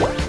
What?